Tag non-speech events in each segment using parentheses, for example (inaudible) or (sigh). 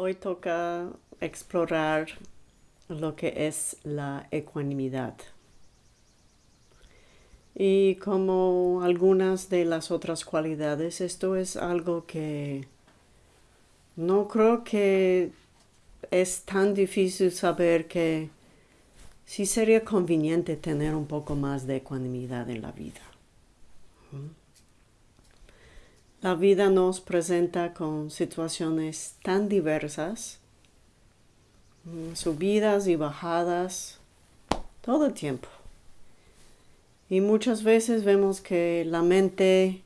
Hoy toca explorar lo que es la ecuanimidad. Y como algunas de las otras cualidades, esto es algo que no creo que es tan difícil saber que sí sería conveniente tener un poco más de ecuanimidad en la vida. La vida nos presenta con situaciones tan diversas, mm, subidas y bajadas, todo el tiempo. Y muchas veces vemos que la mente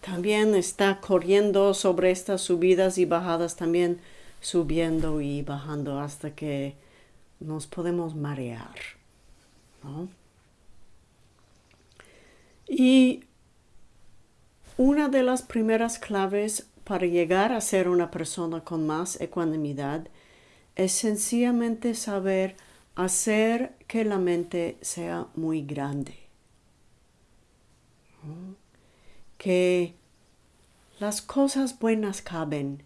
también está corriendo sobre estas subidas y bajadas, también subiendo y bajando hasta que nos podemos marear. Y una de las primeras claves para llegar a ser una persona con más ecuanimidad es sencillamente saber hacer que la mente sea muy grande. Que las cosas buenas caben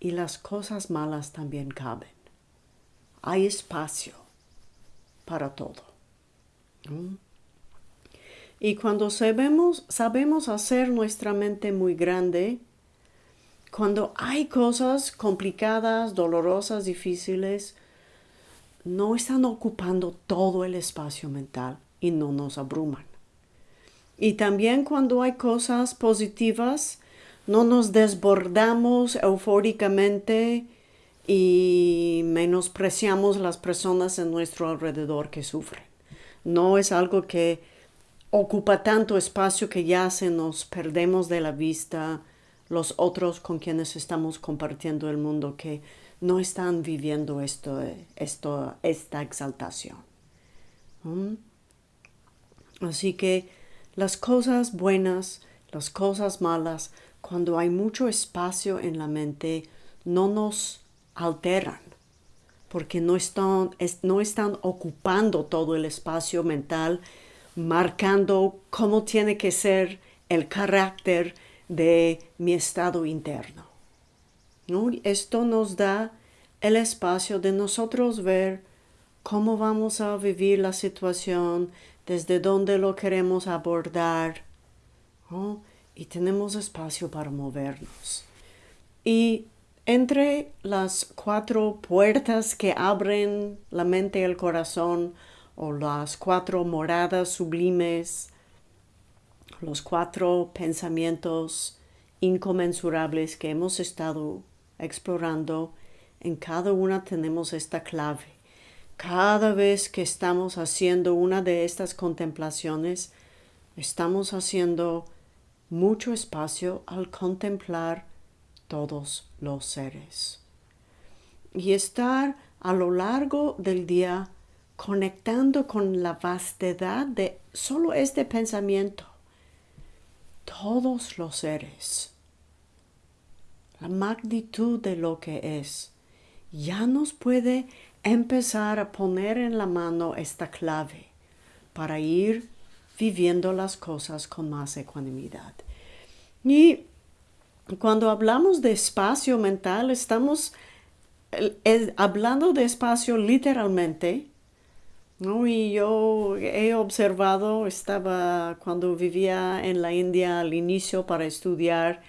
y las cosas malas también caben. Hay espacio para todo. Y cuando sabemos, sabemos hacer nuestra mente muy grande, cuando hay cosas complicadas, dolorosas, difíciles, no están ocupando todo el espacio mental y no nos abruman. Y también cuando hay cosas positivas, no nos desbordamos eufóricamente y menospreciamos las personas en nuestro alrededor que sufren. No es algo que ocupa tanto espacio que ya se nos perdemos de la vista los otros con quienes estamos compartiendo el mundo que no están viviendo esto, esto, esta exaltación. Así que las cosas buenas, las cosas malas, cuando hay mucho espacio en la mente, no nos alteran, porque no están, no están ocupando todo el espacio mental marcando cómo tiene que ser el carácter de mi estado interno. Esto nos da el espacio de nosotros ver cómo vamos a vivir la situación, desde dónde lo queremos abordar, y tenemos espacio para movernos. Y entre las cuatro puertas que abren la mente y el corazón, o las cuatro moradas sublimes, los cuatro pensamientos inconmensurables que hemos estado explorando, en cada una tenemos esta clave. Cada vez que estamos haciendo una de estas contemplaciones, estamos haciendo mucho espacio al contemplar todos los seres. Y estar a lo largo del día conectando con la vastedad de solo este pensamiento. Todos los seres, la magnitud de lo que es, ya nos puede empezar a poner en la mano esta clave para ir viviendo las cosas con más ecuanimidad. Y cuando hablamos de espacio mental, estamos hablando de espacio literalmente, ¿no? Y yo he observado, estaba cuando vivía en la India al inicio para estudiar,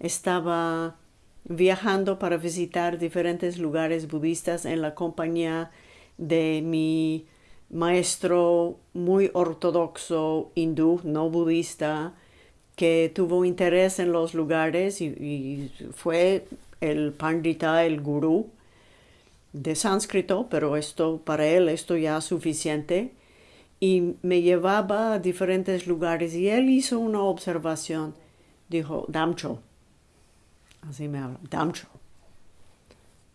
estaba viajando para visitar diferentes lugares budistas en la compañía de mi maestro muy ortodoxo hindú, no budista, que tuvo interés en los lugares y, y fue el pandita, el gurú de sánscrito, pero esto para él esto ya es suficiente. Y me llevaba a diferentes lugares y él hizo una observación. Dijo, Damcho, así me habla, Damcho,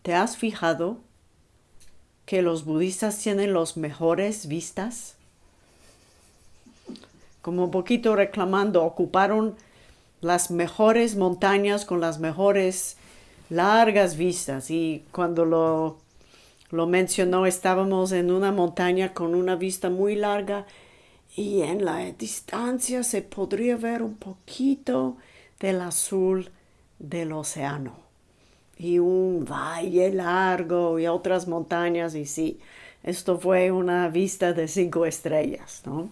¿te has fijado que los budistas tienen los mejores vistas? Como un poquito reclamando, ocuparon las mejores montañas con las mejores largas vistas y cuando lo lo mencionó, estábamos en una montaña con una vista muy larga y en la distancia se podría ver un poquito del azul del océano. y un valle largo y otras montañas y sí, esto fue una vista de cinco estrellas, ¿no?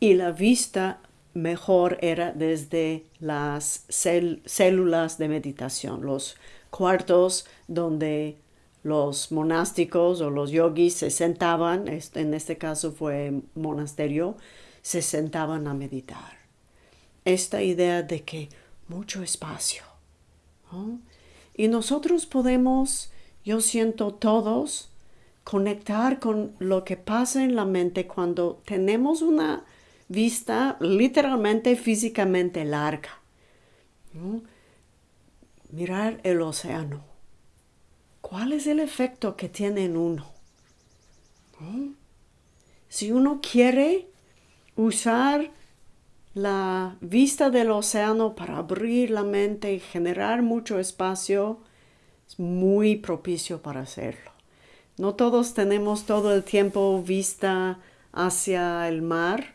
Y la vista mejor era desde las células de meditación, los cuartos donde los monásticos o los yogis se sentaban, en este caso fue monasterio, se sentaban a meditar. Esta idea de que mucho espacio. Y nosotros podemos, yo siento todos, conectar con lo que pasa en la mente cuando tenemos una vista literalmente físicamente larga. Mirar el océano. ¿Cuál es el efecto que tiene en uno? Si uno quiere usar la vista del océano para abrir la mente y generar mucho espacio, es muy propicio para hacerlo. No todos tenemos todo el tiempo vista hacia el mar,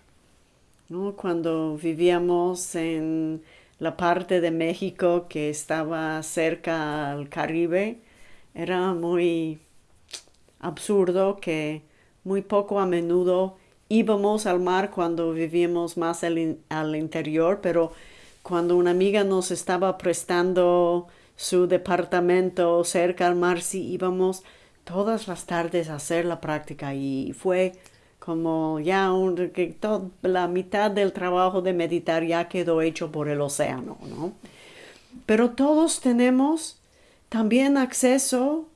cuando vivíamos en la parte de México que estaba cerca al Caribe, era muy absurdo que muy poco a menudo íbamos al mar cuando vivíamos más al, interior, pero cuando una amiga nos estaba prestando su departamento cerca al mar, sí íbamos todas las tardes a hacer la práctica y fue como ya la mitad del trabajo de meditar ya quedó hecho por el océano, ¿no? Pero todos tenemos también acceso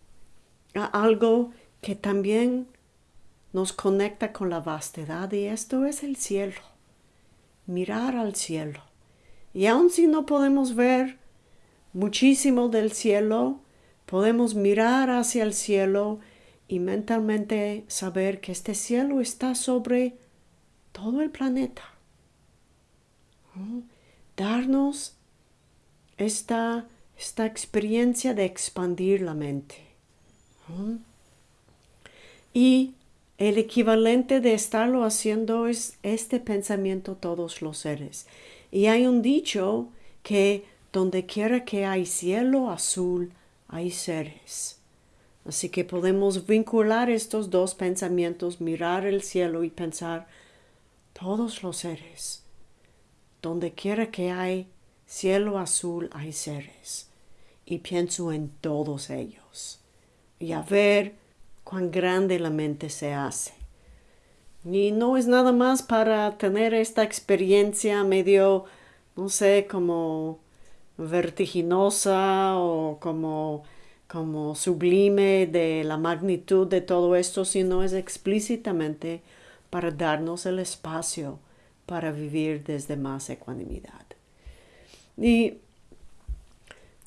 a algo que también nos conecta con la vastedad y esto es el cielo. Mirar al cielo. Y aun si no podemos ver muchísimo del cielo, podemos mirar hacia el cielo y mentalmente saber que este cielo está sobre todo el planeta. Darnos esta, esta experiencia de expandir la mente. Y el equivalente de estarlo haciendo es este pensamiento todos los seres. Y hay un dicho que donde quiera que hay cielo azul, hay seres. Así que podemos vincular estos dos pensamientos, mirar el cielo y pensar todos los seres. Donde quiera que hay cielo azul hay seres. Y pienso en todos ellos. Y a ver cuán grande la mente se hace. Y no es nada más para tener esta experiencia medio, no sé, como vertiginosa o como como sublime de la magnitud de todo esto, sino es explícitamente para darnos el espacio para vivir desde más ecuanimidad. Y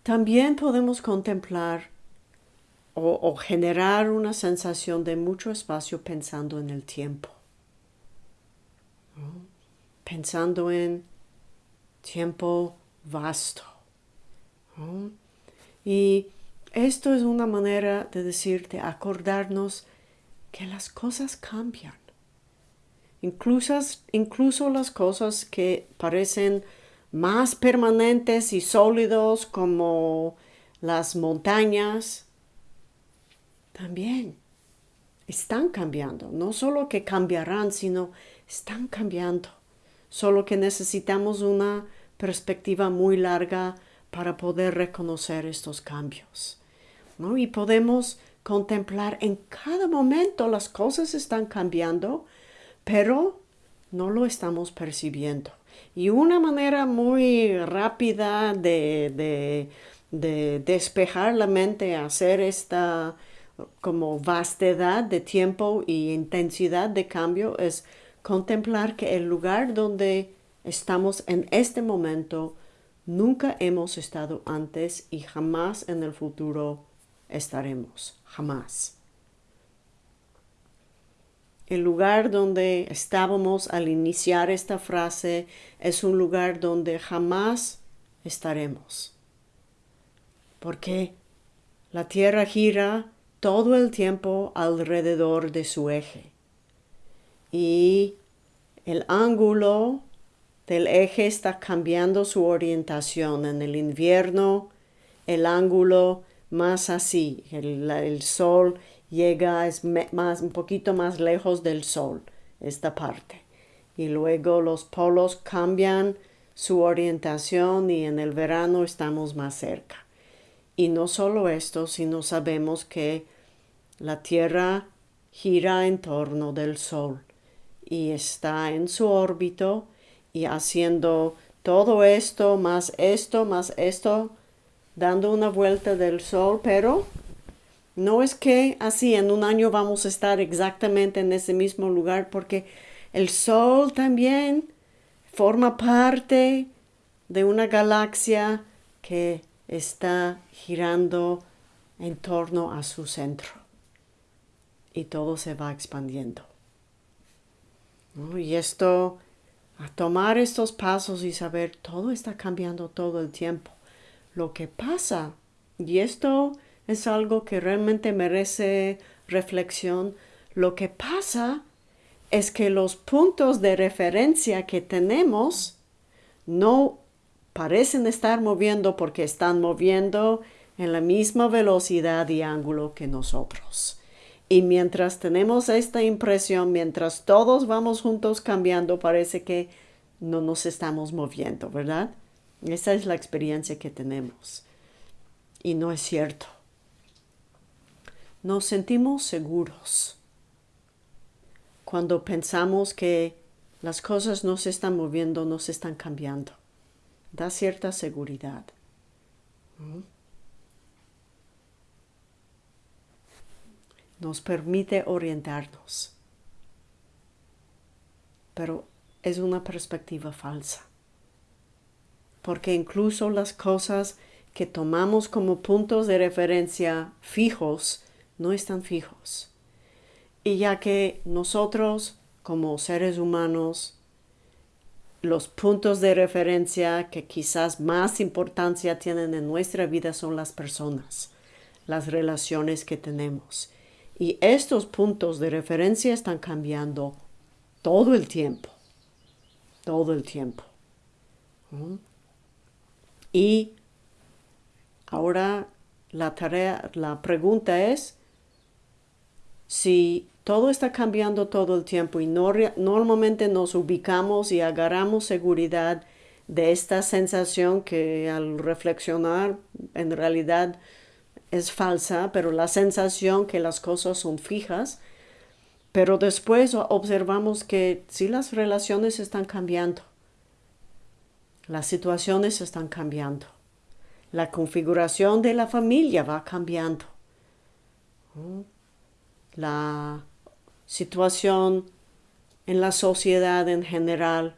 también podemos contemplar o, generar una sensación de mucho espacio pensando en el tiempo. Pensando en tiempo vasto. Y esto es una manera de decirte, acordarnos que las cosas cambian. Incluso, incluso las cosas que parecen más permanentes y sólidos como las montañas, también están cambiando. No solo que cambiarán, sino están cambiando. Solo que necesitamos una perspectiva muy larga para poder reconocer estos cambios. Y podemos contemplar en cada momento las cosas están cambiando, pero no lo estamos percibiendo. Y una manera muy rápida de, de despejar la mente, hacer esta como vastedad de tiempo y intensidad de cambio es contemplar que el lugar donde estamos en este momento nunca hemos estado antes y jamás en el futuro estaremos, jamás. El lugar donde estábamos al iniciar esta frase es un lugar donde jamás estaremos. Porque la Tierra gira todo el tiempo alrededor de su eje. Y el ángulo del eje está cambiando su orientación. En el invierno el ángulo más así. El, sol llega, es más, un poquito más lejos del sol, esta parte. Y luego los polos cambian su orientación y en el verano estamos más cerca. Y no solo esto, sino sabemos que la Tierra gira en torno del Sol y está en su órbito y haciendo todo esto, más esto, más esto, dando una vuelta del Sol, pero no es que así en un año vamos a estar exactamente en ese mismo lugar porque el Sol también forma parte de una galaxia que está girando en torno a su centro y todo se va expandiendo. Y esto, a tomar estos pasos y saber, todo está cambiando todo el tiempo. Lo que pasa, y esto es algo que realmente merece reflexión, lo que pasa es que los puntos de referencia que tenemos no parecen estar moviendo porque están moviendo en la misma velocidad y ángulo que nosotros. Y mientras tenemos esta impresión, mientras todos vamos juntos cambiando, parece que no nos estamos moviendo, ¿verdad? Esa es la experiencia que tenemos. Y no es cierto. Nos sentimos seguros cuando pensamos que las cosas no se están moviendo, no se están cambiando. Da cierta seguridad. Nos permite orientarnos. Pero es una perspectiva falsa. Porque incluso las cosas que tomamos como puntos de referencia fijos no están fijos. Y ya que nosotros, como seres humanos, los puntos de referencia que quizás más importancia tienen en nuestra vida son las personas, las relaciones que tenemos. Y estos puntos de referencia están cambiando todo el tiempo, todo el tiempo. Y ahora la tarea, la pregunta es si todo está cambiando todo el tiempo y normalmente nos ubicamos y agarramos seguridad de esta sensación que al reflexionar en realidad es falsa, pero la sensación que las cosas son fijas, pero después observamos que sí las relaciones están cambiando, las situaciones están cambiando, la configuración de la familia va cambiando, la situación en la sociedad en general,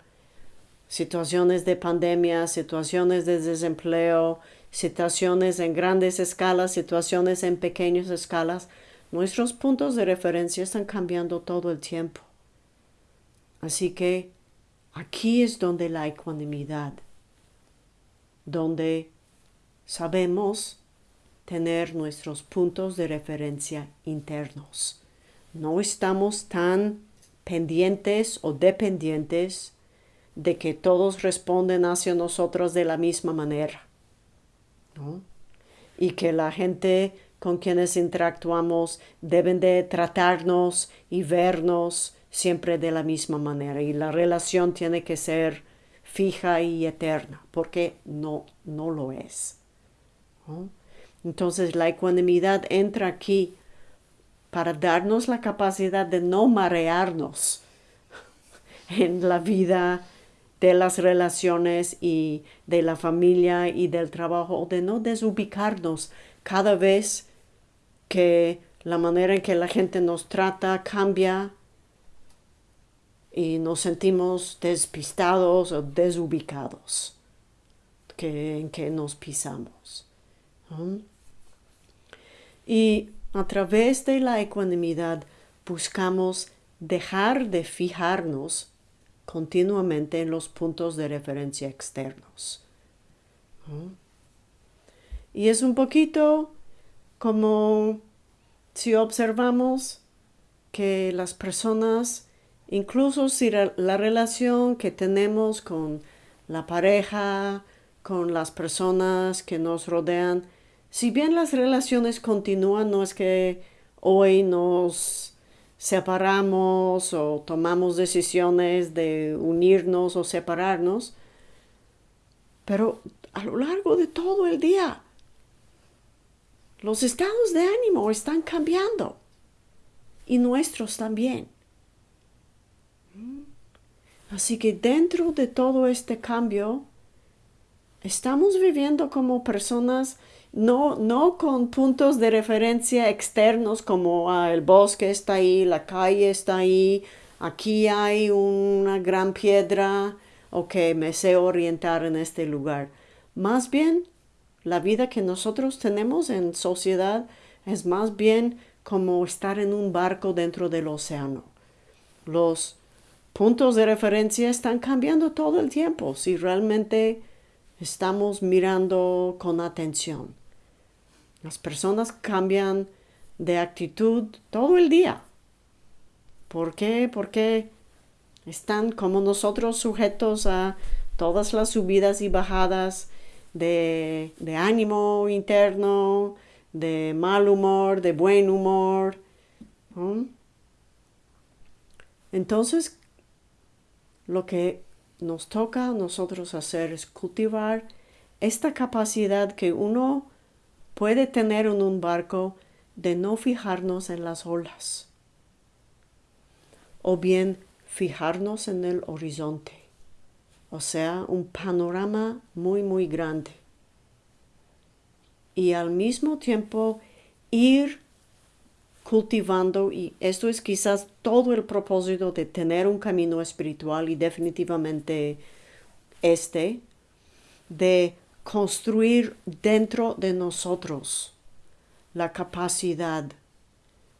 situaciones de pandemia, situaciones de desempleo, situaciones en grandes escalas, situaciones en pequeñas escalas, nuestros puntos de referencia están cambiando todo el tiempo. Así que aquí es donde la ecuanimidad, donde sabemos tener nuestros puntos de referencia internos no estamos tan pendientes o dependientes de que todos responden hacia nosotros de la misma manera. Y que la gente con quienes interactuamos deben de tratarnos y vernos siempre de la misma manera. Y la relación tiene que ser fija y eterna, porque no, no lo es. Entonces la ecuanimidad entra aquí para darnos la capacidad de no marearnos (laughs) en la vida de las relaciones y de la familia y del trabajo, de no desubicarnos cada vez que la manera en que la gente nos trata cambia y nos sentimos despistados o desubicados que, en que nos pisamos. Y a través de la ecuanimidad buscamos dejar de fijarnos continuamente en los puntos de referencia externos. Y es un poquito como si observamos que las personas, incluso si la relación que tenemos con la pareja, con las personas que nos rodean, Si bien las relaciones continúan, no es que hoy nos separamos o tomamos decisiones de unirnos o separarnos, pero a lo largo de todo el día los estados de ánimo están cambiando y nuestros también. Así que dentro de todo este cambio, estamos viviendo como personas no, no con puntos de referencia externos como ah, el bosque está ahí, la calle está ahí, aquí hay una gran piedra, ok, me sé orientar en este lugar. Más bien, la vida que nosotros tenemos en sociedad es más bien como estar en un barco dentro del océano. Los puntos de referencia están cambiando todo el tiempo si realmente estamos mirando con atención. Las personas cambian de actitud todo el día. ¿Por qué? Porque están como nosotros sujetos a todas las subidas y bajadas de, ánimo interno, de mal humor, de buen humor. Entonces, lo que nos toca a nosotros hacer es cultivar esta capacidad que uno puede tener en un barco de no fijarnos en las olas o bien fijarnos en el horizonte, o sea, un panorama muy, muy grande. Y al mismo tiempo ir cultivando, y esto es quizás todo el propósito de tener un camino espiritual y definitivamente este, de construir dentro de nosotros la capacidad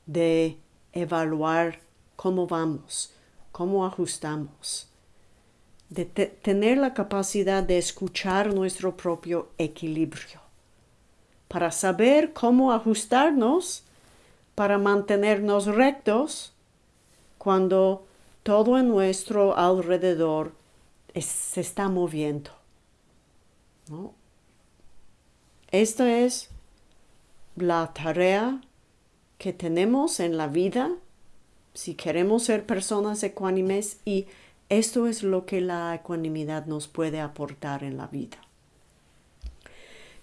de evaluar cómo vamos, cómo ajustamos, de tener la capacidad de escuchar nuestro propio equilibrio, para saber cómo ajustarnos para mantenernos rectos cuando todo en nuestro alrededor se está moviendo. Esta es la tarea que tenemos en la vida si queremos ser personas ecuánimes y esto es lo que la ecuanimidad nos puede aportar en la vida.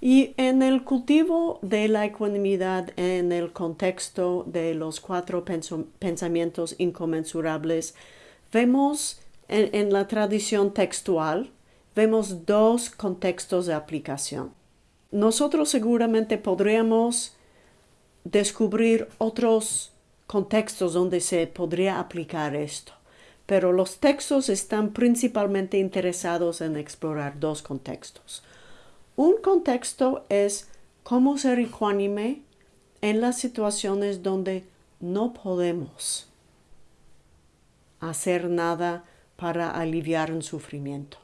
Y en el cultivo de la ecuanimidad en el contexto de los cuatro pensamientos inconmensurables, vemos en, la tradición textual, vemos dos contextos de aplicación. Nosotros seguramente podríamos descubrir otros contextos donde se podría aplicar esto, pero los textos están principalmente interesados en explorar dos contextos. Un contexto es cómo ser ecuánime en las situaciones donde no podemos hacer nada para aliviar un sufrimiento.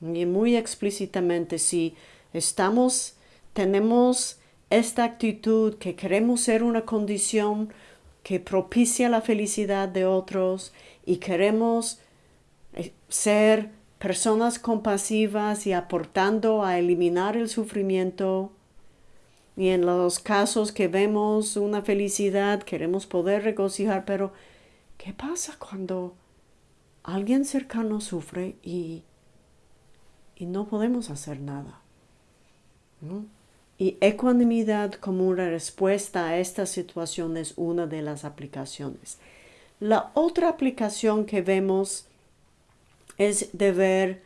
Y muy explícitamente, si estamos, tenemos esta actitud que queremos ser una condición que propicia la felicidad de otros y queremos eh, ser personas compasivas y aportando a eliminar el sufrimiento. Y en los casos que vemos una felicidad, queremos poder regocijar, pero ¿qué pasa cuando alguien cercano sufre y, y no podemos hacer nada? Y ecuanimidad como una respuesta a esta situación es una de las aplicaciones. La otra aplicación que vemos es de ver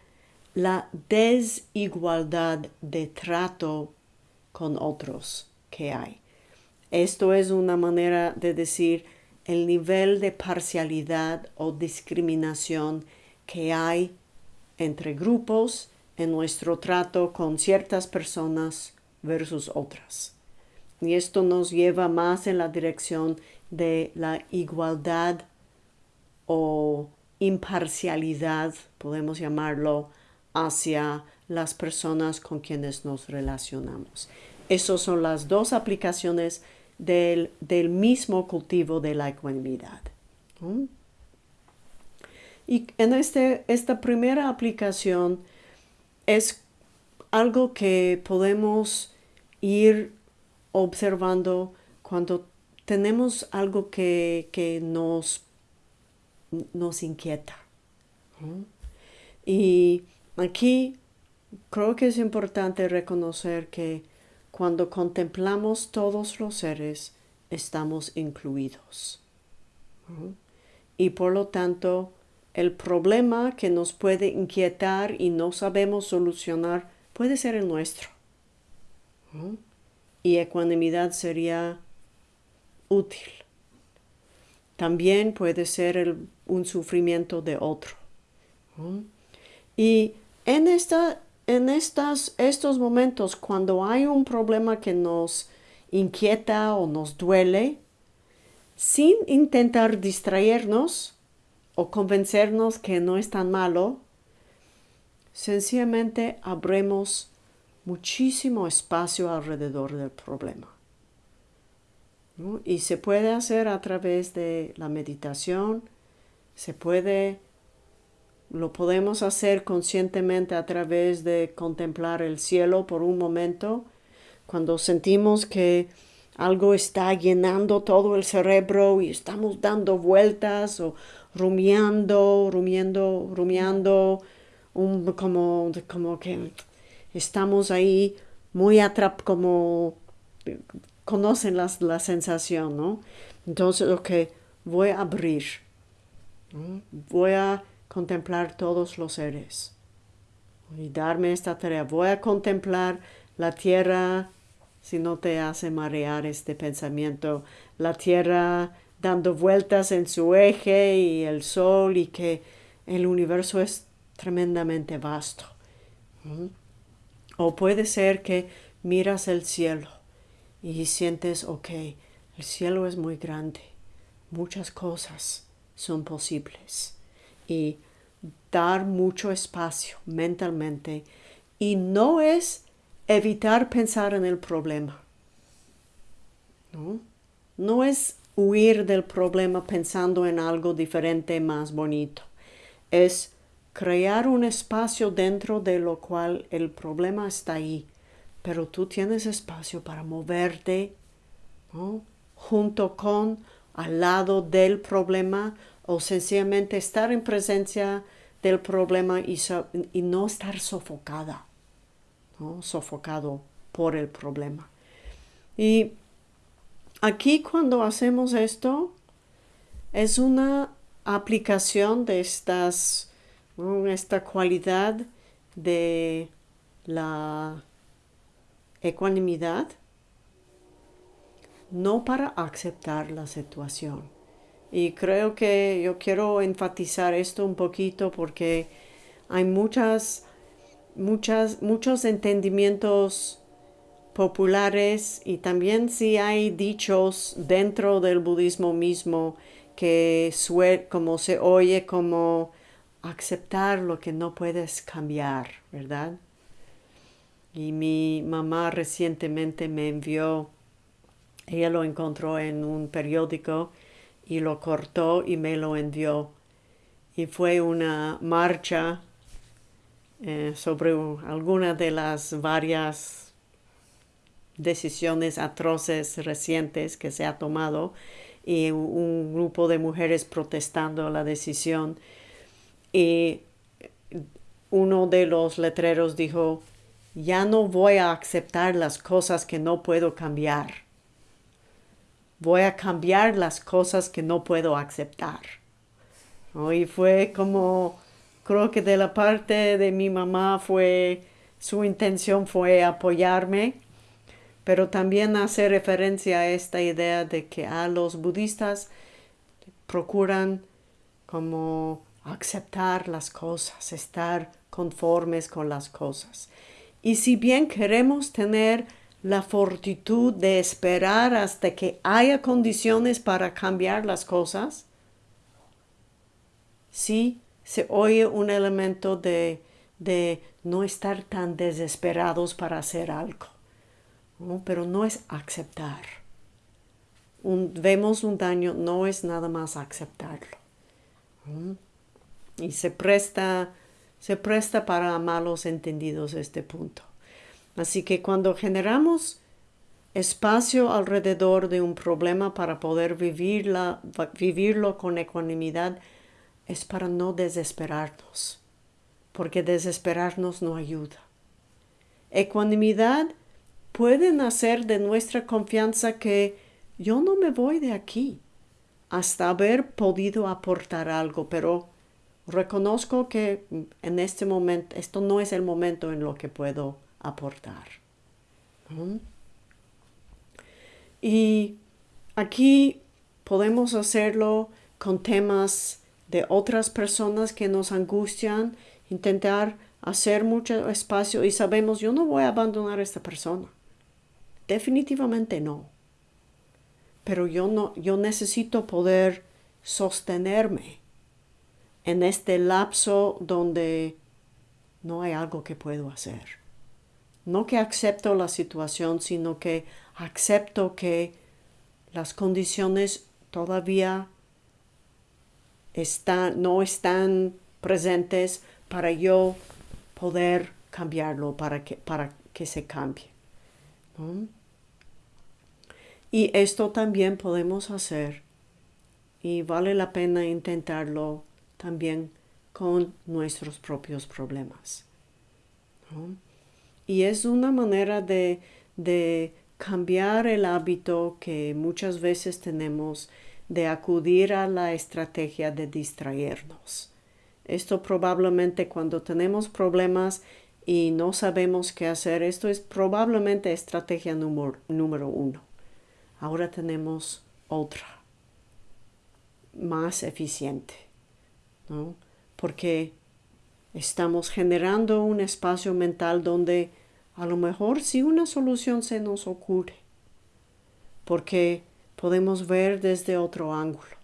la desigualdad de trato con otros que hay. Esto es una manera de decir el nivel de parcialidad o discriminación que hay entre grupos en nuestro trato con ciertas personas versus otras. Y esto nos lleva más en la dirección de la igualdad o imparcialidad, podemos llamarlo, hacia las personas con quienes nos relacionamos. Esas son las dos aplicaciones del, mismo cultivo de la ecuanimidad. Y en este, esta primera aplicación es algo que podemos ir observando cuando tenemos algo que, nos, nos inquieta. Y aquí creo que es importante reconocer que cuando contemplamos todos los seres, estamos incluidos. Y por lo tanto, el problema que nos puede inquietar y no sabemos solucionar puede ser el nuestro. Y ecuanimidad sería útil. También puede ser un sufrimiento de otro. Y en, esta, en estas, estos momentos, cuando hay un problema que nos inquieta o nos duele, sin intentar distraernos o convencernos que no es tan malo, sencillamente abremos muchísimo espacio alrededor del problema. Y se puede hacer a través de la meditación, se puede, lo podemos hacer conscientemente a través de contemplar el cielo por un momento, cuando sentimos que algo está llenando todo el cerebro y estamos dando vueltas o rumiando, rumiando, rumiando, como, como que estamos ahí muy atrap, como conocen la sensación, ¿no? Entonces, ok, voy a abrir, voy a contemplar todos los seres y darme esta tarea. Voy a contemplar la tierra, si no te hace marear este pensamiento, la tierra dando vueltas en su eje y el sol y que el universo es tremendamente vasto. O puede ser que miras el cielo y sientes, ok, el cielo es muy grande, muchas cosas son posibles. Y dar mucho espacio mentalmente y no es evitar pensar en el problema. ¿no? no es huir del problema pensando en algo diferente, más bonito. Es crear un espacio dentro de lo cual el problema está ahí, pero tú tienes espacio para moverte junto con, al lado del problema o sencillamente estar en presencia del problema y, no estar sofocada, ¿no? sofocado por el problema. Y aquí cuando hacemos esto, es una aplicación de estas esta cualidad de la ecuanimidad, no para aceptar la situación. Y creo que yo quiero enfatizar esto un poquito porque hay muchas, muchas, muchos entendimientos populares y también si hay dichos dentro del budismo mismo que como se oye como aceptar lo que no puedes cambiar, ¿verdad? Y mi mamá recientemente me envió, ella lo encontró en un periódico y lo cortó y me lo envió. Y fue una marcha eh, sobre alguna de las varias decisiones atroces recientes que se ha tomado y un grupo de mujeres protestando la decisión y uno de los letreros dijo, ya no voy a aceptar las cosas que no puedo cambiar. Voy a cambiar las cosas que no puedo aceptar. Y fue como, creo que de la parte de mi mamá fue, su intención fue apoyarme, pero también hacer referencia a esta idea de que a los budistas procuran como aceptar las cosas, estar conformes con las cosas. Y si bien queremos tener la fortitud de esperar hasta que haya condiciones para cambiar las cosas, sí se oye un elemento de, de no estar tan desesperados para hacer algo, pero no es aceptar. vemos un daño, no es nada más aceptarlo y se presta, se presta para malos entendidos este punto. Así que cuando generamos espacio alrededor de un problema para poder vivirla, vivirlo con ecuanimidad es para no desesperarnos, porque desesperarnos no ayuda. Ecuanimidad puede nacer de nuestra confianza que yo no me voy de aquí hasta haber podido aportar algo, pero reconozco que en este momento, esto no es el momento en lo que puedo aportar. Y aquí podemos hacerlo con temas de otras personas que nos angustian, intentar hacer mucho espacio y sabemos, yo no voy a abandonar a esta persona. Definitivamente no. Pero yo no, yo necesito poder sostenerme en este lapso donde no hay algo que puedo hacer. No que acepto la situación, sino que acepto que las condiciones todavía no están presentes para yo poder cambiarlo, para que, para que se cambie. Y esto también podemos hacer y vale la pena intentarlo también con nuestros propios problemas. Y es una manera de, de cambiar el hábito que muchas veces tenemos de acudir a la estrategia de distraernos. Esto probablemente cuando tenemos problemas y no sabemos qué hacer, esto es probablemente estrategia número, número uno. Ahora tenemos otra, más eficiente. Porque estamos generando un espacio mental donde a lo mejor si una solución se nos ocurre, porque podemos ver desde otro ángulo,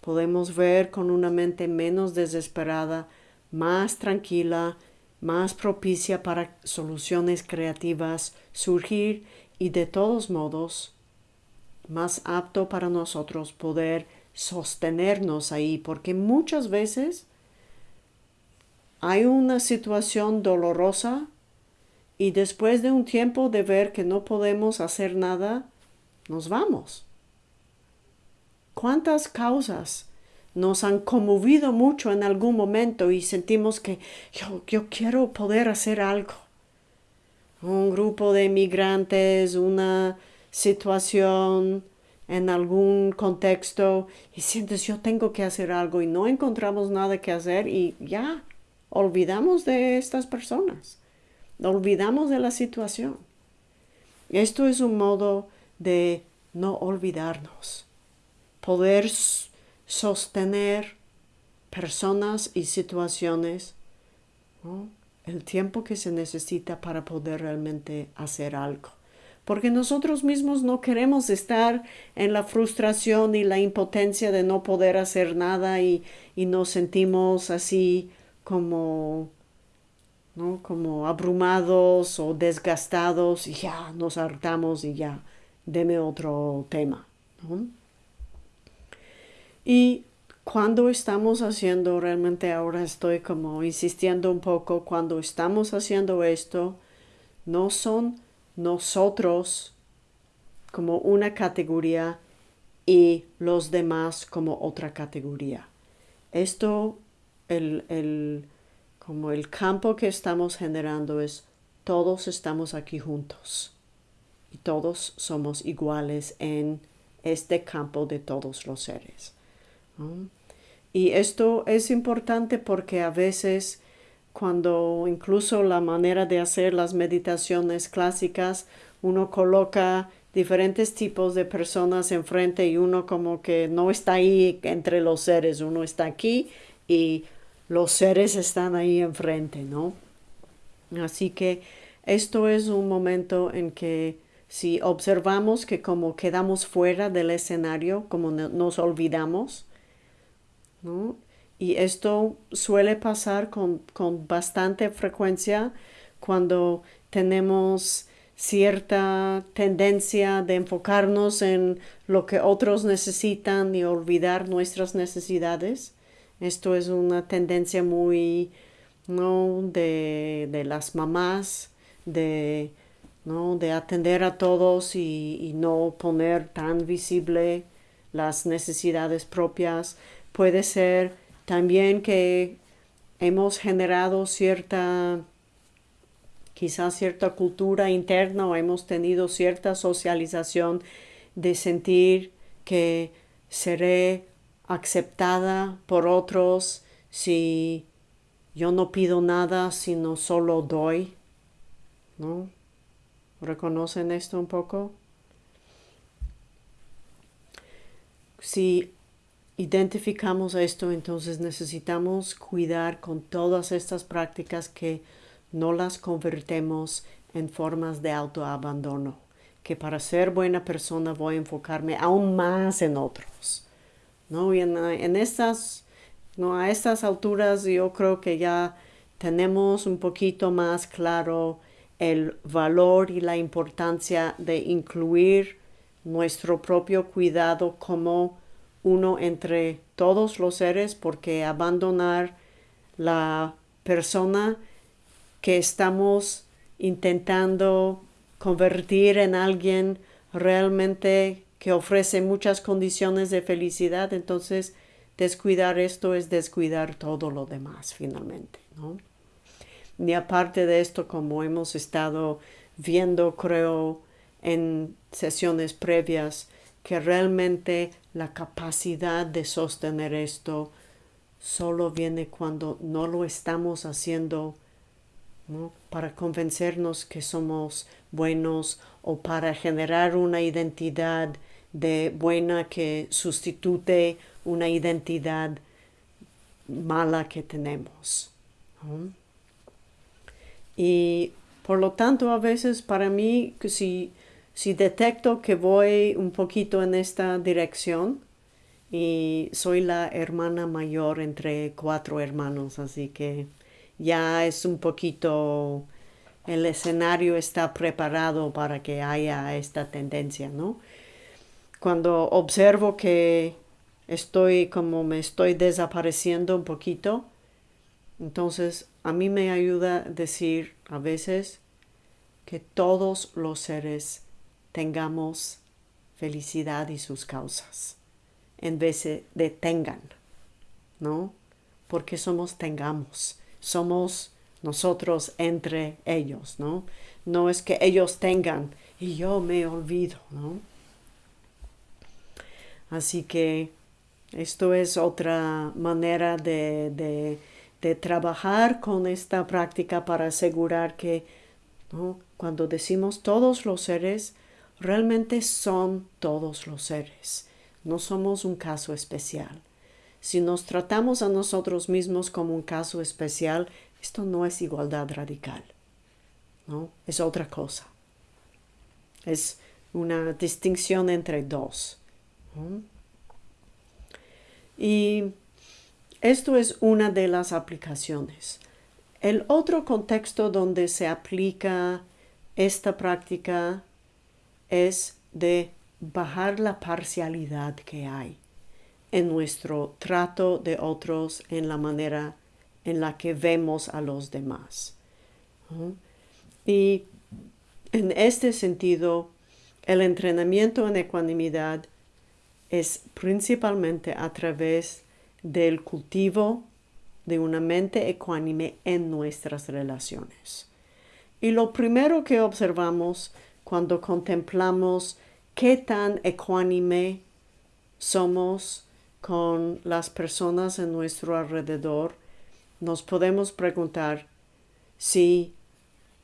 podemos ver con una mente menos desesperada, más tranquila, más propicia para soluciones creativas surgir y de todos modos más apto para nosotros poder sostenernos ahí, porque muchas veces hay una situación dolorosa y después de un tiempo de ver que no podemos hacer nada, nos vamos. ¿Cuántas causas nos han conmovido mucho en algún momento y sentimos que yo, quiero poder hacer algo? Un grupo de migrantes, una situación, en algún contexto y sientes yo tengo que hacer algo y no encontramos nada que hacer y ya olvidamos de estas personas, olvidamos de la situación. Esto es un modo de no olvidarnos, poder sostener personas y situaciones el tiempo que se necesita para poder realmente hacer algo. Porque nosotros mismos no queremos estar en la frustración y la impotencia de no poder hacer nada y, nos sentimos así como, ¿no? como abrumados o desgastados y ya nos hartamos y ya, deme otro tema. Y cuando estamos haciendo, realmente ahora estoy como insistiendo un poco, cuando estamos haciendo esto, no son nosotros como una categoría y los demás como otra categoría. Esto, el, el, como el campo que estamos generando es todos estamos aquí juntos y todos somos iguales en este campo de todos los seres. Y esto es importante porque a veces cuando incluso la manera de hacer las meditaciones clásicas, uno coloca diferentes tipos de personas enfrente y uno como que no está ahí entre los seres, uno está aquí y los seres están ahí enfrente, ¿no? Así que esto es un momento en que si observamos que como quedamos fuera del escenario, como nos olvidamos, ¿no? Y esto suele pasar con, bastante frecuencia cuando tenemos cierta tendencia de enfocarnos en lo que otros necesitan y olvidar nuestras necesidades. Esto es una tendencia muy ¿no? de, de las mamás, de ¿no? de atender a todos y, no poner tan visible las necesidades propias. Puede ser también que hemos generado cierta, quizás cierta cultura interna o hemos tenido cierta socialización de sentir que seré aceptada por otros si yo no pido nada, sino solo doy. ¿No? ¿Reconocen esto un poco? Si identificamos esto, entonces necesitamos cuidar con todas estas prácticas que no las convertemos en formas de autoabandono, que para ser buena persona voy a enfocarme aún más en otros. ¿No? Y en, estas, ¿no? a estas alturas yo creo que ya tenemos un poquito más claro el valor y la importancia de incluir nuestro propio cuidado como uno entre todos los seres porque abandonar la persona que estamos intentando convertir en alguien realmente que ofrece muchas condiciones de felicidad, entonces descuidar esto es descuidar todo lo demás finalmente, ¿no? ni aparte de esto, como hemos estado viendo, creo, en sesiones previas, que realmente la capacidad de sostener esto solo viene cuando no lo estamos haciendo para convencernos que somos buenos o para generar una identidad de buena que sustituye una identidad mala que tenemos. Y por lo tanto, a veces para mí, si, si detecto que voy un poquito en esta dirección, y soy la hermana mayor entre cuatro hermanos, así que ya es un poquito, el escenario está preparado para que haya esta tendencia, ¿no? Cuando observo que estoy como me estoy desapareciendo un poquito, entonces a mí me ayuda decir a veces que todos los seres tengamos felicidad y sus causas, en vez de tengan, ¿no? Porque somos tengamos, somos nosotros entre ellos, ¿no? No es que ellos tengan y yo me olvido, ¿no? Así que esto es otra manera de de trabajar con esta práctica para asegurar que cuando decimos todos los seres, realmente son todos los seres. No somos un caso especial. Si nos tratamos a nosotros mismos como un caso especial, esto no es igualdad radical. ¿no? Es otra cosa. Es una distinción entre dos. Y esto es una de las aplicaciones. El otro contexto donde se aplica esta práctica es de bajar la parcialidad que hay en nuestro trato de otros en la manera en la que vemos a los demás. Y en este sentido, el entrenamiento en ecuanimidad es principalmente a través del cultivo de una mente ecuánime en nuestras relaciones. Y lo primero que observamos cuando contemplamos qué tan ecuánime somos con las personas en nuestro alrededor, nos podemos preguntar si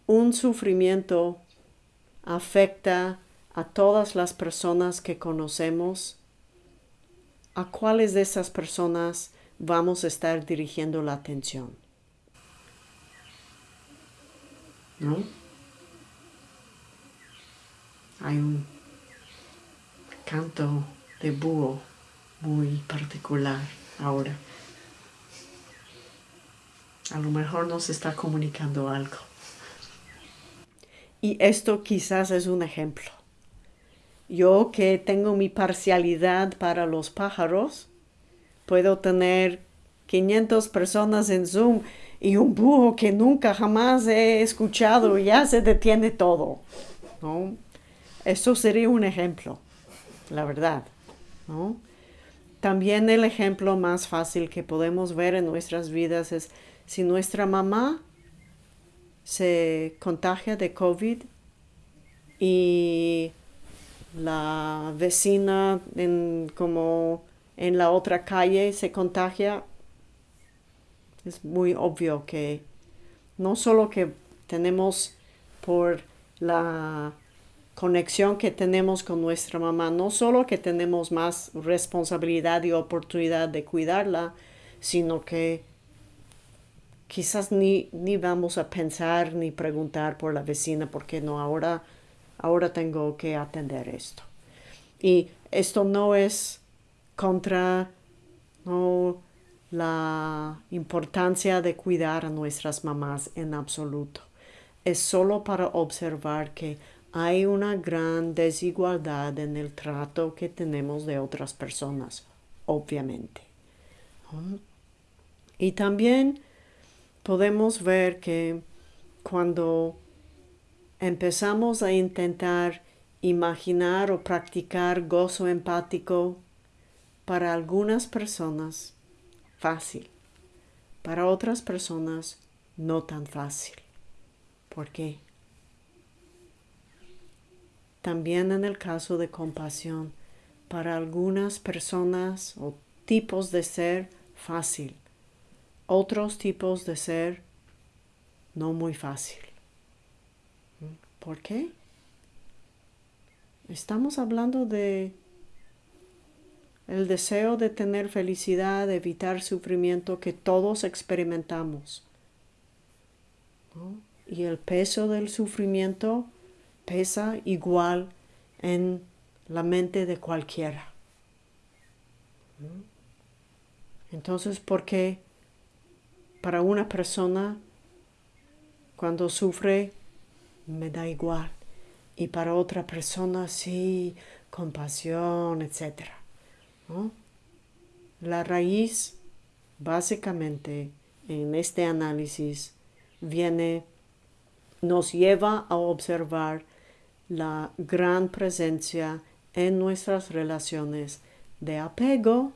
un sufrimiento afecta a todas las personas que conocemos ¿a cuáles de esas personas vamos a estar dirigiendo la atención? ¿No? Hay un canto de búho muy particular ahora. A lo mejor nos está comunicando algo. Y esto quizás es un ejemplo. Yo que tengo mi parcialidad para los pájaros, puedo tener 500 personas en Zoom y un búho que nunca jamás he escuchado ya se detiene todo. ¿no? Eso sería un ejemplo, la verdad. ¿no? También el ejemplo más fácil que podemos ver en nuestras vidas es si nuestra mamá se contagia de COVID y la vecina en, como en la otra calle se contagia, es muy obvio que no solo que tenemos por la conexión que tenemos con nuestra mamá, no solo que tenemos más responsabilidad y oportunidad de cuidarla, sino que quizás ni, ni vamos a pensar ni preguntar por la vecina porque no, ahora, ahora tengo que atender esto. Y esto no es contra la importancia de cuidar a nuestras mamás en absoluto. Es solo para observar que hay una gran desigualdad en el trato que tenemos de otras personas, obviamente. Y también podemos ver que cuando empezamos a intentar imaginar o practicar gozo empático, para algunas personas fácil, para otras personas no tan fácil. ¿Por qué? También en el caso de compasión, para algunas personas o tipos de ser fácil, otros tipos de ser no muy fácil. ¿Por qué? Estamos hablando de el deseo de tener felicidad, de evitar sufrimiento que todos experimentamos. Y el peso del sufrimiento pesa igual en la mente de cualquiera. Entonces, ¿por qué para una persona cuando sufre me da igual? Y para otra persona sí, compasión, etc. La raíz, básicamente, en este análisis, viene, nos lleva a observar la gran presencia en nuestras relaciones de apego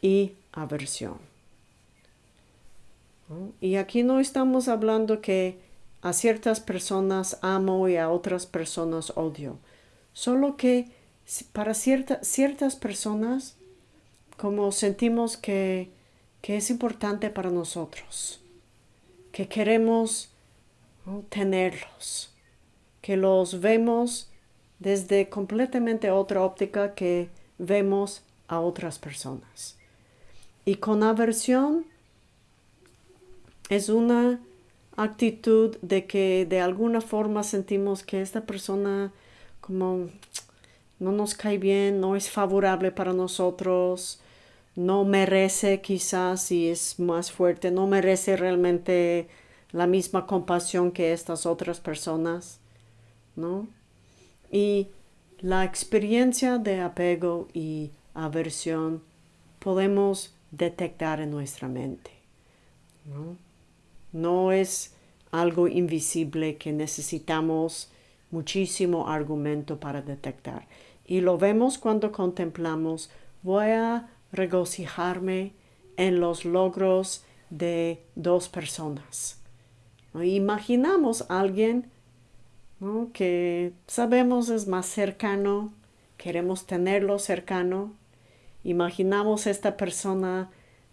y aversión. Y aquí no estamos hablando que a ciertas personas amo y a otras personas odio, solo que para ciertas personas como sentimos que, que, es importante para nosotros, que queremos tenerlos que los vemos desde completamente otra óptica que vemos a otras personas. Y con aversión es una actitud de que de alguna forma sentimos que esta persona como no nos cae bien, no es favorable para nosotros, no merece quizás, si es más fuerte, no merece realmente la misma compasión que estas otras personas. ¿no? Y la experiencia de apego y aversión podemos detectar en nuestra mente. ¿no? No es algo invisible que necesitamos muchísimo argumento para detectar. Y lo vemos cuando contemplamos, voy a regocijarme en los logros de dos personas. Imaginamos a alguien que sabemos es más cercano, queremos tenerlo cercano, imaginamos esta persona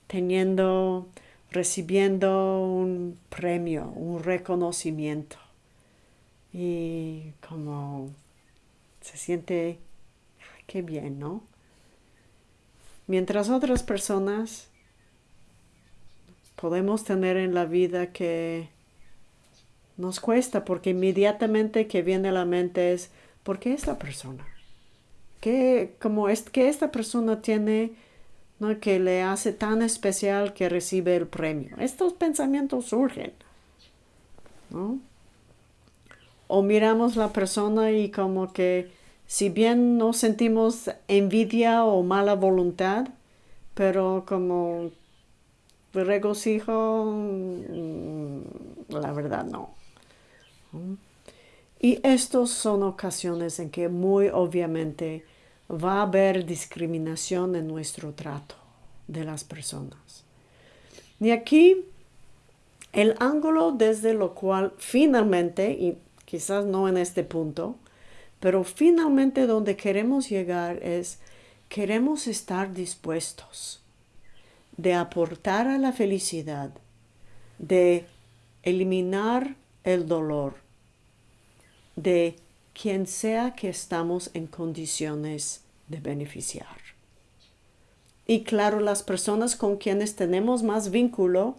teniendo, recibiendo un premio, un reconocimiento y como se siente, qué bien, ¿no? Mientras otras personas podemos tener en la vida que nos cuesta porque inmediatamente que viene a la mente es, ¿por qué esta persona? ¿Qué, como es, que esta persona tiene ¿no? que le hace tan especial que recibe el premio? Estos pensamientos surgen. O miramos la persona y como que si bien no sentimos envidia o mala voluntad, pero como regocijo, mm, la verdad no. Y estas son ocasiones en que muy obviamente va a haber discriminación en nuestro trato de las personas. Y aquí el ángulo desde lo cual finalmente, y quizás no en este punto, pero finalmente donde queremos llegar es, queremos estar dispuestos de aportar a la felicidad, de eliminar el dolor, de quien sea que estamos en condiciones de beneficiar. Y claro, las personas con quienes tenemos más vínculo,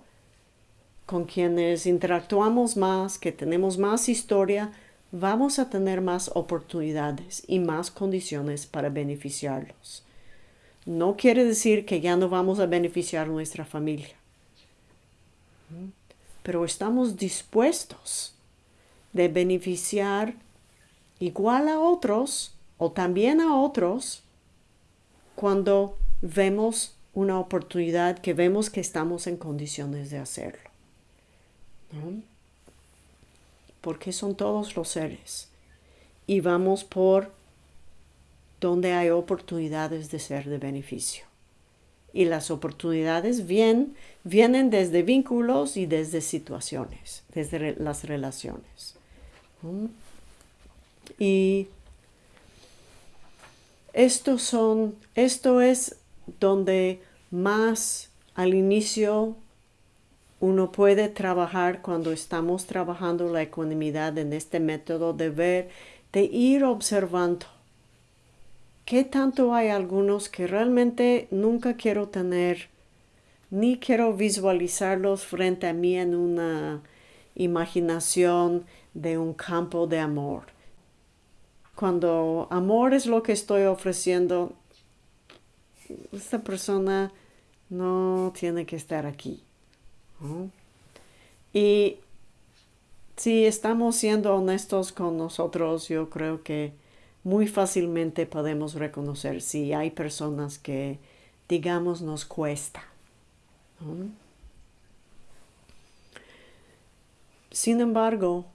con quienes interactuamos más, que tenemos más historia, vamos a tener más oportunidades y más condiciones para beneficiarlos. No quiere decir que ya no vamos a beneficiar nuestra familia, pero estamos dispuestos de beneficiar igual a otros o también a otros cuando vemos una oportunidad que vemos que estamos en condiciones de hacerlo. Porque son todos los seres. Y vamos por donde hay oportunidades de ser de beneficio. Y las oportunidades vienen, vienen desde vínculos y desde situaciones, desde las relaciones. Y estos son, esto es donde más al inicio uno puede trabajar cuando estamos trabajando la ecuanimidad en este método de ver, de ir observando. ¿Qué tanto hay algunos que realmente nunca quiero tener, ni quiero visualizarlos frente a mí en una imaginación de un campo de amor? Cuando amor es lo que estoy ofreciendo, esta persona no tiene que estar aquí. Y si estamos siendo honestos con nosotros, yo creo que muy fácilmente podemos reconocer si hay personas que, digamos, nos cuesta. Sin embargo,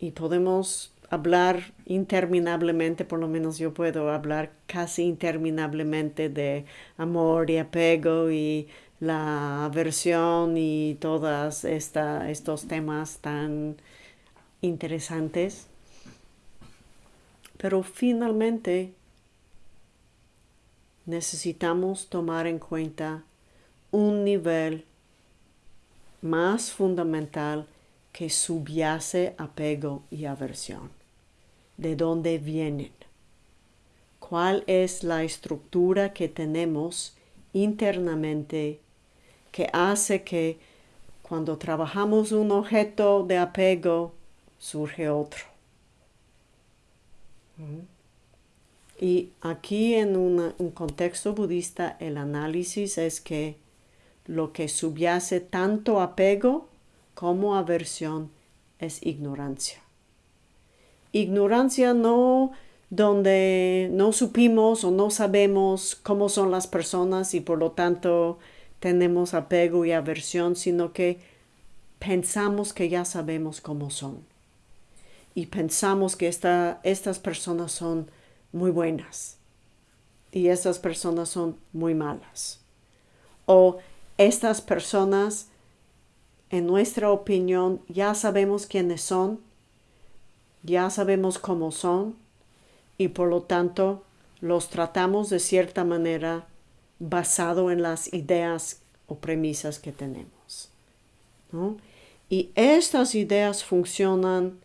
y podemos hablar interminablemente, por lo menos yo puedo hablar casi interminablemente de amor y apego y la aversión y todos estos temas tan interesantes. Pero finalmente necesitamos tomar en cuenta un nivel más fundamental que subyace apego y aversión de dónde vienen, cuál es la estructura que tenemos internamente que hace que cuando trabajamos un objeto de apego surge otro. Y aquí en un contexto budista el análisis es que lo que subyace tanto apego como aversión es ignorancia ignorancia no donde no supimos o no sabemos cómo son las personas y por lo tanto tenemos apego y aversión, sino que pensamos que ya sabemos cómo son. Y pensamos que estas personas son muy buenas y estas personas son muy malas. O estas personas, en nuestra opinión, ya sabemos quiénes son ya sabemos cómo son y por lo tanto los tratamos de cierta manera basado en las ideas o premisas que tenemos. Y estas ideas funcionan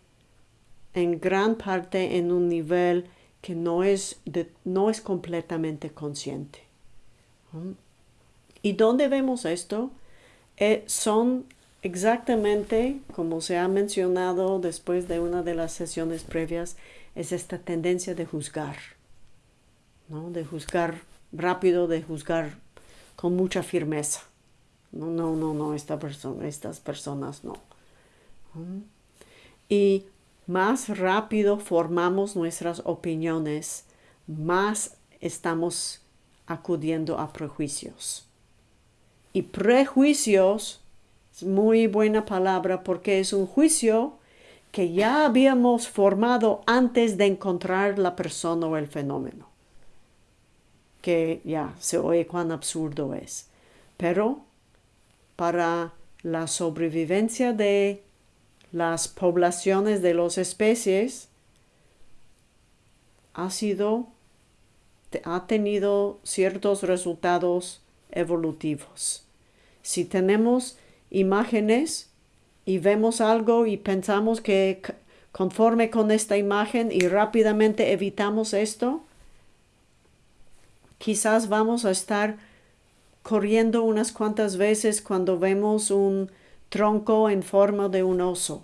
en gran parte en un nivel que no es, no es completamente consciente. ¿Y dónde vemos esto? Eh, son Exactamente como se ha mencionado después de una de las sesiones previas, es esta tendencia de juzgar, ¿no? de juzgar rápido, de juzgar con mucha firmeza. No, no, no, no, esta persona, estas personas no. Y más rápido formamos nuestras opiniones, más estamos acudiendo a prejuicios Y prejuicios, muy buena palabra porque es un juicio que ya habíamos formado antes de encontrar la persona o el fenómeno. Que ya se oye cuán absurdo es. Pero para la sobrevivencia de las poblaciones de las especies ha sido ha tenido ciertos resultados evolutivos. Si tenemos imágenes y vemos algo y pensamos que conforme con esta imagen y rápidamente evitamos esto, quizás vamos a estar corriendo unas cuantas veces cuando vemos un tronco en forma de un oso,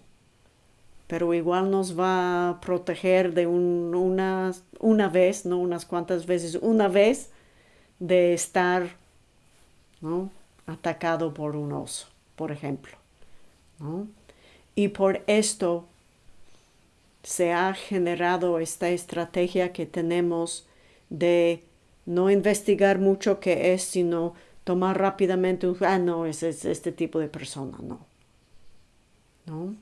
pero igual nos va a proteger de una, una vez, no unas cuantas veces, una vez de estar atacado por un oso, por ejemplo. Y por esto se ha generado esta estrategia que tenemos de no investigar mucho qué es, sino tomar rápidamente un, ah, no, es, este tipo de persona, no. ¿No?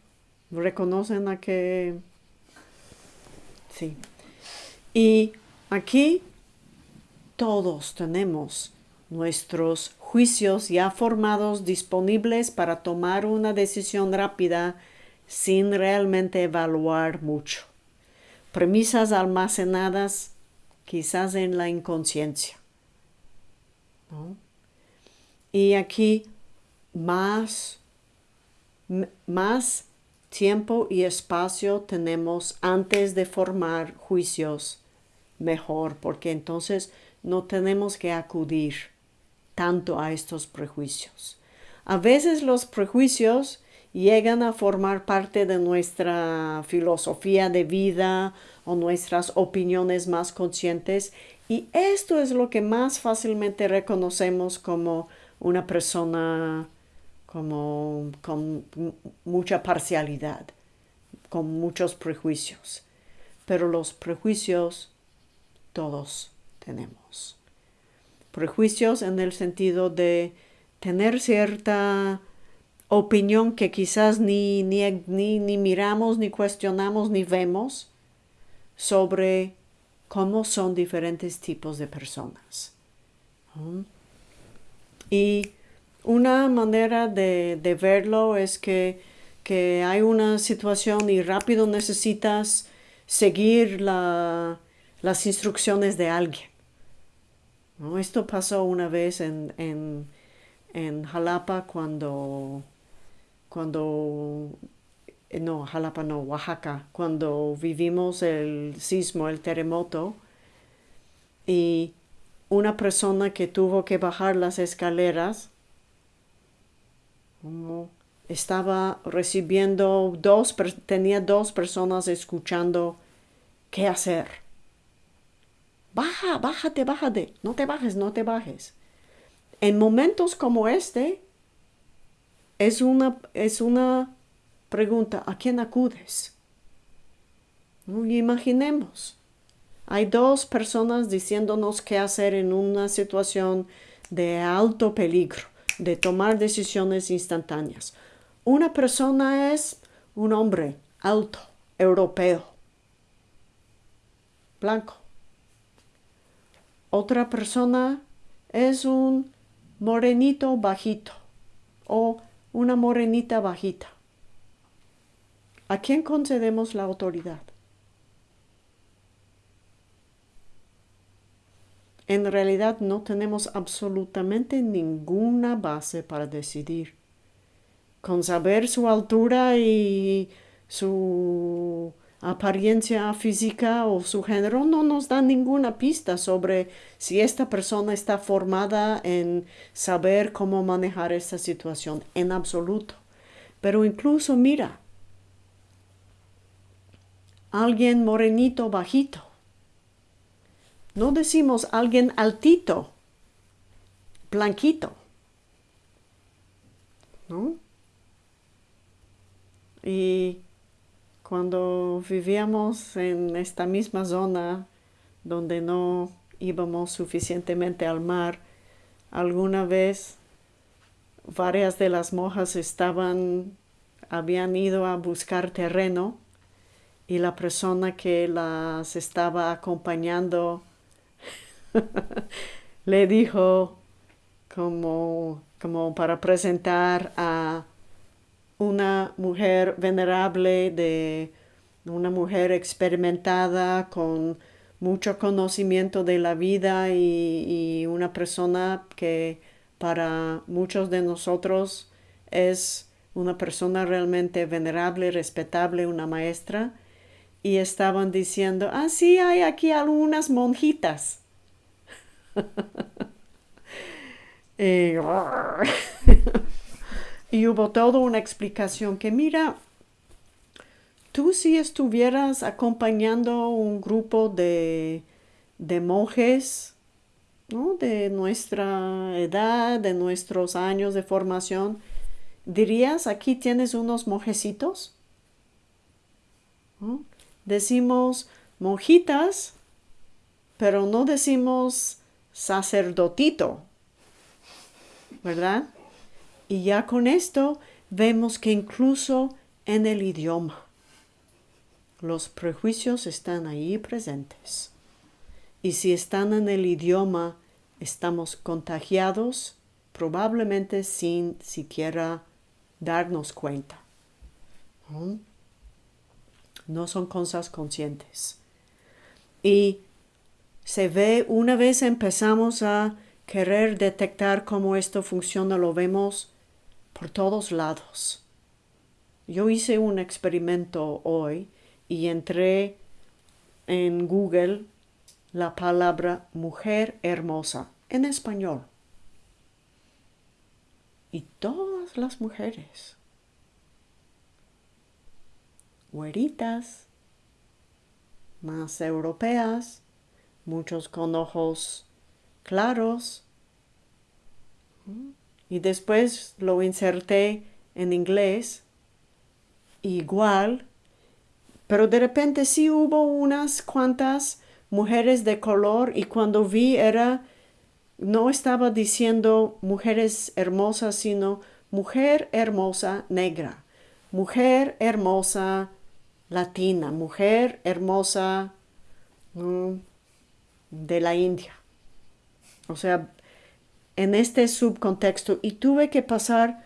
¿Reconocen a que... Sí. Y aquí todos tenemos nuestros juicios ya formados disponibles para tomar una decisión rápida sin realmente evaluar mucho. Premisas almacenadas quizás en la inconsciencia. Y aquí más, más tiempo y espacio tenemos antes de formar juicios mejor, porque entonces no tenemos que acudir tanto a estos prejuicios. A veces los prejuicios llegan a formar parte de nuestra filosofía de vida o nuestras opiniones más conscientes y esto es lo que más fácilmente reconocemos como una persona como con mucha parcialidad, con muchos prejuicios. Pero los prejuicios todos tenemos prejuicios en el sentido de tener cierta opinión que quizás ni, ni, ni, miramos, ni cuestionamos, ni vemos sobre cómo son diferentes tipos de personas. Y una manera de, verlo es que, que, hay una situación y rápido necesitas seguir la, las instrucciones de alguien. Esto pasó una vez en, en, Jalapa cuando, cuando, no, Jalapa no, Oaxaca, cuando vivimos el sismo, el terremoto, y una persona que tuvo que bajar las escaleras, estaba recibiendo dos, tenía dos personas escuchando qué hacer Baja, bájate, bájate. No te bajes, no te bajes. En momentos como este, es una, es una pregunta, ¿a quién acudes? imaginemos, hay dos personas diciéndonos qué hacer en una situación de alto peligro, de tomar decisiones instantáneas. Una persona es un hombre alto, europeo, blanco. Otra persona es un morenito bajito o una morenita bajita. ¿A quién concedemos la autoridad? En realidad no tenemos absolutamente ninguna base para decidir. Con saber su altura y su apariencia física o su género no nos da ninguna pista sobre si esta persona está formada en saber cómo manejar esta situación en absoluto. Pero incluso mira, alguien morenito bajito. No decimos alguien altito, blanquito. ¿No? Y cuando vivíamos en esta misma zona donde no íbamos suficientemente al mar, alguna vez varias de las monjas estaban, habían ido a buscar terreno y la persona que las estaba acompañando (laughs) le dijo como, como para presentar a una mujer venerable de una mujer experimentada con mucho conocimiento de la vida y, una persona que para muchos de nosotros es una persona realmente venerable, respetable, una maestra, y estaban diciendo, ah, sí, hay aquí algunas monjitas. (laughs) (laughs) y hubo toda una explicación que, mira, Tú si estuvieras acompañando un grupo de, monjes, de nuestra edad, de nuestros años de formación, dirías, aquí tienes unos monjecitos. Decimos monjitas, pero no decimos sacerdotito, ¿verdad? Y ya con esto vemos que incluso en el idioma los prejuicios están ahí presentes. Y si están en el idioma, estamos contagiados probablemente sin siquiera darnos cuenta. ¿No? son cosas conscientes. Y se ve, una vez empezamos a querer detectar cómo esto funciona, lo vemos por todos lados. Yo hice un experimento hoy y entré en Google la palabra mujer hermosa en español. Y todas las mujeres, güeritas, más europeas, muchos con ojos claros. Y después lo inserté en inglés, igual pero de repente sí hubo unas cuantas mujeres de color y cuando vi era, no estaba diciendo mujeres hermosas, sino mujer hermosa negra, mujer hermosa latina, mujer hermosa mm, de la India. O sea, en este subcontexto y tuve que pasar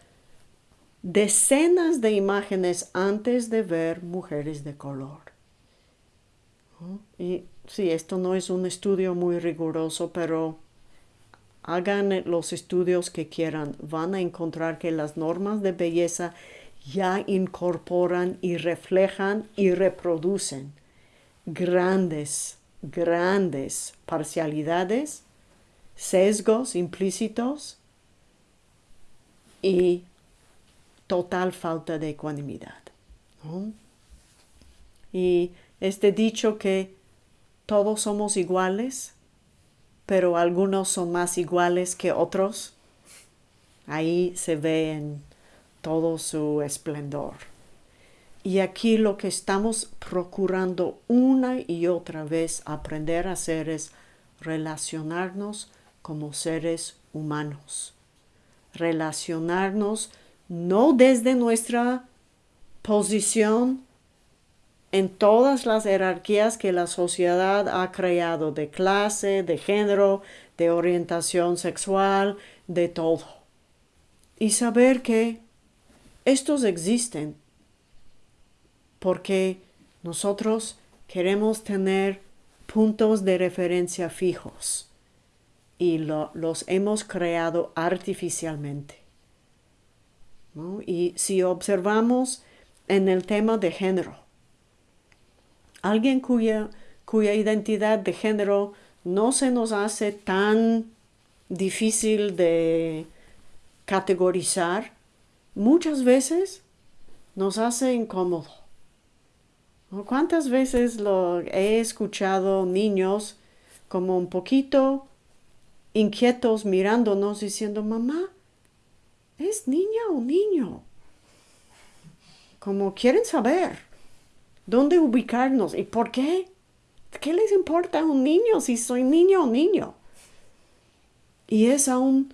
decenas de imágenes antes de ver mujeres de color. Y sí, esto no es un estudio muy riguroso, pero hagan los estudios que quieran. Van a encontrar que las normas de belleza ya incorporan y reflejan y reproducen grandes, grandes parcialidades, sesgos implícitos y total falta de ecuanimidad. Y este dicho que todos somos iguales, pero algunos son más iguales que otros, ahí se ve en todo su esplendor. Y aquí lo que estamos procurando una y otra vez aprender a hacer es relacionarnos como seres humanos, relacionarnos no desde nuestra posición en todas las jerarquías que la sociedad ha creado de clase, de género, de orientación sexual, de todo. Y saber que estos existen porque nosotros queremos tener puntos de referencia fijos y los hemos creado artificialmente. Y si observamos en el tema de género, alguien cuya, cuya identidad de género no se nos hace tan difícil de categorizar, muchas veces nos hace incómodo. ¿Cuántas veces lo he escuchado niños como un poquito inquietos mirándonos diciendo, mamá, ¿Es niña o niño? Como quieren saber dónde ubicarnos y por qué. ¿Qué les importa a un niño si soy niño o niño? Y es aún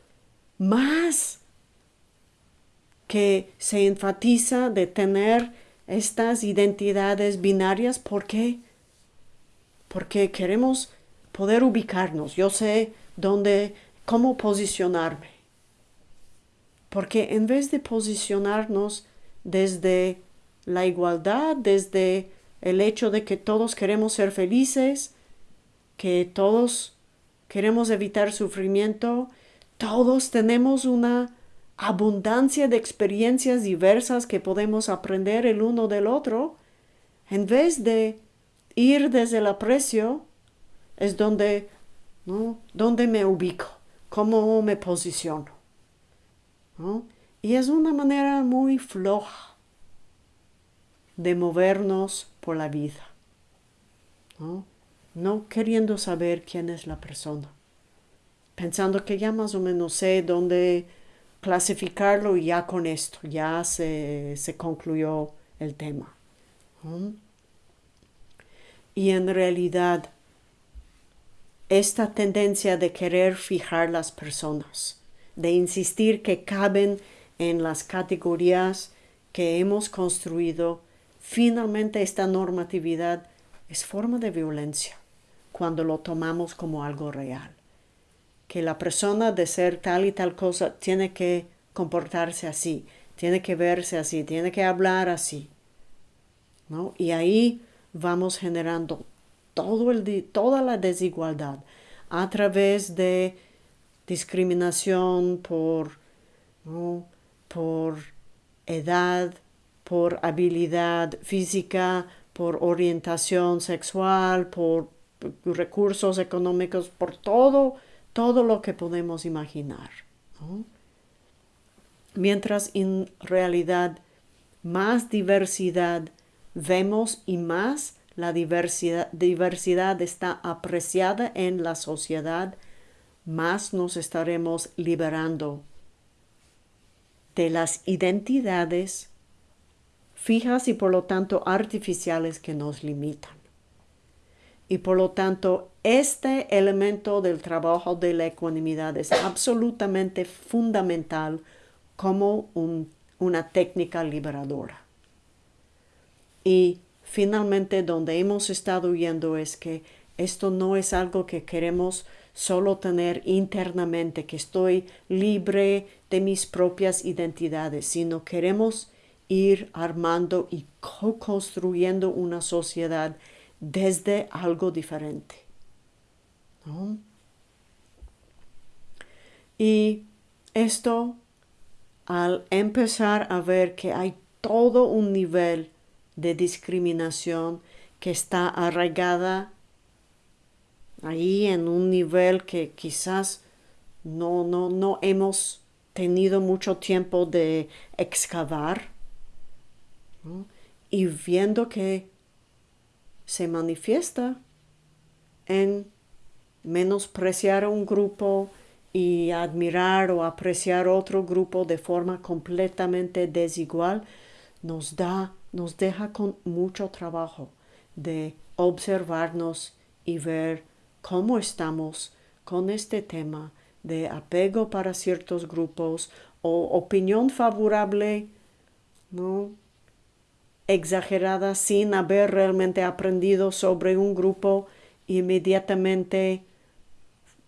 más que se enfatiza de tener estas identidades binarias. ¿Por qué? Porque queremos poder ubicarnos. Yo sé dónde, cómo posicionarme. Porque en vez de posicionarnos desde la igualdad, desde el hecho de que todos queremos ser felices, que todos queremos evitar sufrimiento, todos tenemos una abundancia de experiencias diversas que podemos aprender el uno del otro, en vez de ir desde el aprecio, es donde, ¿no? donde me ubico, cómo me posiciono. Y es una manera muy floja de movernos por la vida, ¿no? no queriendo saber quién es la persona, pensando que ya más o menos sé dónde clasificarlo y ya con esto, ya se, concluyó el tema. Y en realidad, esta tendencia de querer fijar las personas, de insistir que caben en las categorías que hemos construido, finalmente esta normatividad es forma de violencia cuando lo tomamos como algo real. Que la persona de ser tal y tal cosa tiene que comportarse así, tiene que verse así, tiene que hablar así. ¿no? Y ahí vamos generando todo el, toda la desigualdad a través de discriminación por, por edad, por habilidad física, por orientación sexual, por recursos económicos, por todo, todo lo que podemos imaginar. Mientras en realidad más diversidad vemos y más la diversidad, diversidad está apreciada en la sociedad, más nos estaremos liberando de las identidades fijas y por lo tanto artificiales que nos limitan. Y por lo tanto, este elemento del trabajo de la ecuanimidad es absolutamente fundamental como una técnica liberadora. Y finalmente, donde hemos estado viendo es que esto no es algo que queremos solo tener internamente, que estoy libre de mis propias identidades, sino queremos ir armando y co-construyendo una sociedad desde algo diferente. Y esto, al empezar a ver que hay todo un nivel de discriminación que está arraigada ahí en un nivel que quizás no, no, no hemos tenido mucho tiempo de excavar y viendo que se manifiesta en menospreciar a un grupo y admirar o apreciar otro grupo de forma completamente desigual, nos da, nos deja con mucho trabajo de observarnos y ver cómo estamos con este tema de apego para ciertos grupos o opinión favorable, ¿no? exagerada sin haber realmente aprendido sobre un grupo inmediatamente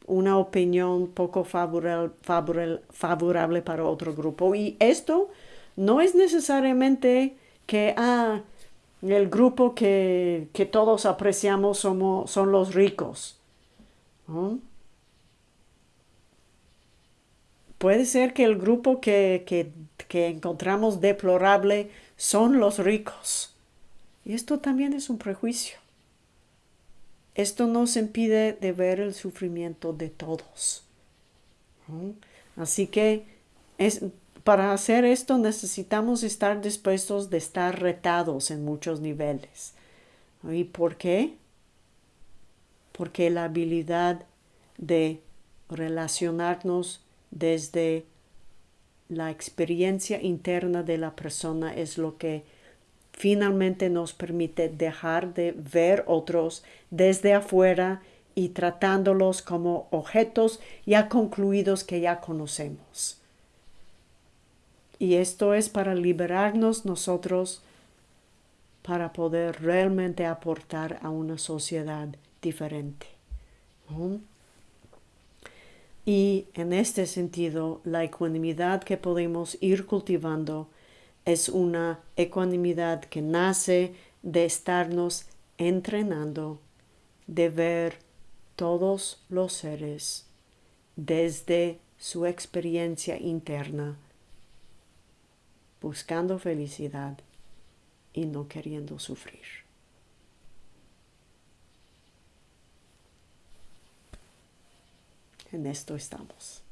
una opinión poco favorable, favorable, para otro grupo. Y esto no es necesariamente que ah, el grupo que, todos apreciamos somos, son los ricos. Puede ser que el grupo que, que encontramos deplorable son los ricos. Y esto también es un prejuicio. Esto nos impide de ver el sufrimiento de todos. Así que es, para hacer esto necesitamos estar dispuestos de estar retados en muchos niveles. ¿Y por qué? Porque la habilidad de relacionarnos desde la experiencia interna de la persona es lo que finalmente nos permite dejar de ver otros desde afuera y tratándolos como objetos ya concluidos que ya conocemos. Y esto es para liberarnos nosotros para poder realmente aportar a una sociedad diferente. Y en este sentido, la ecuanimidad que podemos ir cultivando es una ecuanimidad que nace de estarnos entrenando, de ver todos los seres desde su experiencia interna, buscando felicidad y no queriendo sufrir. En esto estamos.